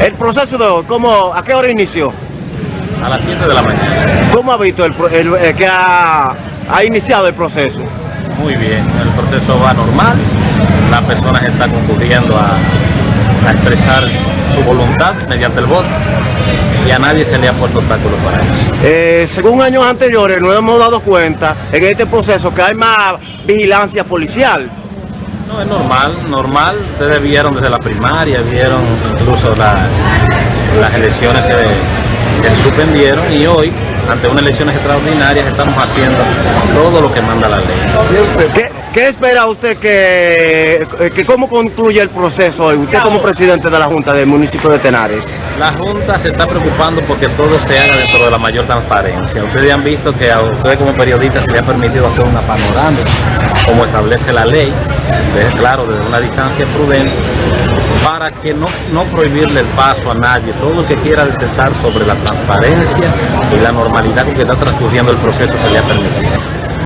El proceso de hoy, ¿cómo, ¿a qué hora inició? A las 7 de la mañana. ¿Cómo ha visto el, el que ha, ha iniciado el proceso? Muy bien, el proceso va normal. La persona está concurriendo a, a expresar su voluntad mediante el voto y a nadie se le ha puesto obstáculos para eso. Eh, según años anteriores nos hemos dado cuenta en este proceso que hay más vigilancia policial. No, es normal, normal. Ustedes vieron desde la primaria, vieron incluso la- las elecciones que, suspendieron y hoy, ante unas elecciones extraordinarias, estamos haciendo todo lo que manda la ley. ¿Qué, qué espera usted que, que cómo concluye el proceso hoy? Usted como presidente de la Junta del municipio de Tenares. La Junta se está preocupando porque todo se haga dentro de la mayor transparencia. Ustedes han visto que a ustedes como periodistas se les ha permitido hacer una panorámica, como establece la ley, es claro, desde una distancia prudente, para que no, no prohibirle el paso a nadie. Todo el que quiera detectar sobre la transparencia y la normalidad con que está transcurriendo el proceso se le ha permitido.